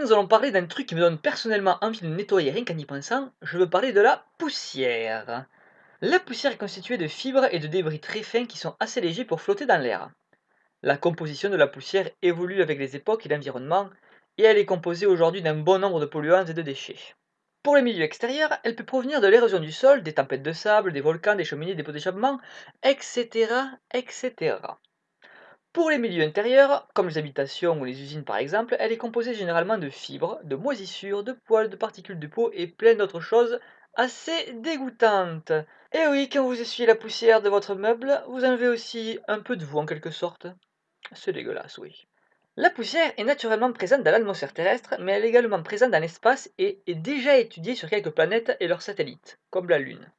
nous allons parler d'un truc qui me donne personnellement envie de nettoyer rien qu'en y pensant, je veux parler de la poussière. La poussière est constituée de fibres et de débris très fins qui sont assez légers pour flotter dans l'air. La composition de la poussière évolue avec les époques et l'environnement, et elle est composée aujourd'hui d'un bon nombre de polluants et de déchets. Pour les milieux extérieurs, elle peut provenir de l'érosion du sol, des tempêtes de sable, des volcans, des cheminées, des pots d'échappement, etc., etc. Pour les milieux intérieurs, comme les habitations ou les usines par exemple, elle est composée généralement de fibres, de moisissures, de poils, de particules de peau et plein d'autres choses assez dégoûtantes. Et oui, quand vous essuyez la poussière de votre meuble, vous enlevez aussi un peu de vous en quelque sorte. C'est dégueulasse, oui. La poussière est naturellement présente dans l'atmosphère terrestre, mais elle est également présente dans l'espace et est déjà étudiée sur quelques planètes et leurs satellites, comme la Lune.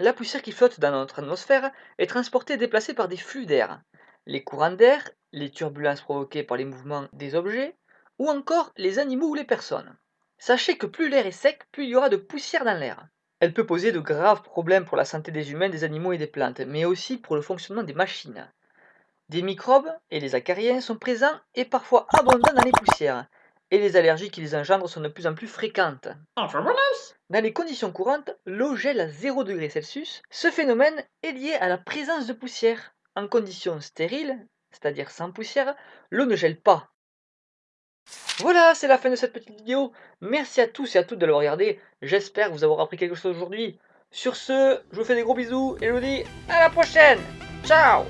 La poussière qui flotte dans notre atmosphère est transportée et déplacée par des flux d'air les courants d'air, les turbulences provoquées par les mouvements des objets, ou encore les animaux ou les personnes. Sachez que plus l'air est sec, plus il y aura de poussière dans l'air. Elle peut poser de graves problèmes pour la santé des humains, des animaux et des plantes, mais aussi pour le fonctionnement des machines. Des microbes et les acariens sont présents et parfois abondants dans les poussières, et les allergies qui les engendrent sont de plus en plus fréquentes. Dans les conditions courantes, l'eau gèle à 0 Celsius. Ce phénomène est lié à la présence de poussière. En conditions stériles, c'est-à-dire sans poussière, l'eau ne gèle pas. Voilà, c'est la fin de cette petite vidéo. Merci à tous et à toutes de l'avoir regardé. J'espère vous avoir appris quelque chose aujourd'hui. Sur ce, je vous fais des gros bisous et je vous dis à la prochaine. Ciao